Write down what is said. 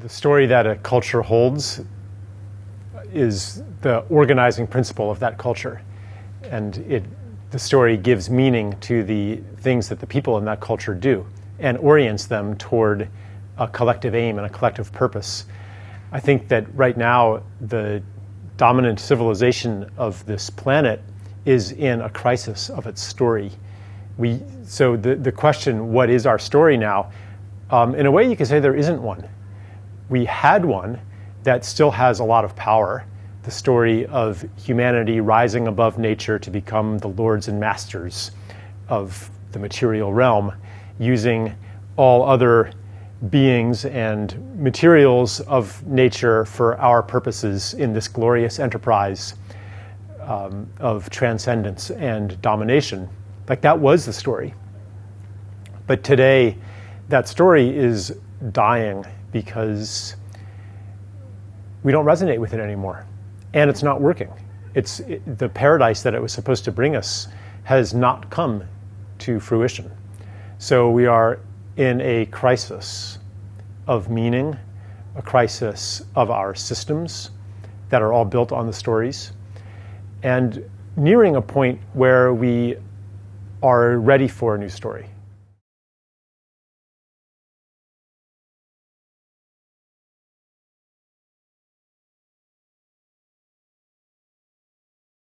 The story that a culture holds is the organizing principle of that culture. And it, the story gives meaning to the things that the people in that culture do and orients them toward a collective aim and a collective purpose. I think that right now, the dominant civilization of this planet is in a crisis of its story. We, so the, the question, what is our story now? Um, in a way, you could say there isn't one. We had one that still has a lot of power, the story of humanity rising above nature to become the lords and masters of the material realm, using all other beings and materials of nature for our purposes in this glorious enterprise um, of transcendence and domination. Like that was the story. But today, that story is dying because we don't resonate with it anymore. And it's not working. It's it, the paradise that it was supposed to bring us has not come to fruition. So we are in a crisis of meaning, a crisis of our systems that are all built on the stories, and nearing a point where we are ready for a new story.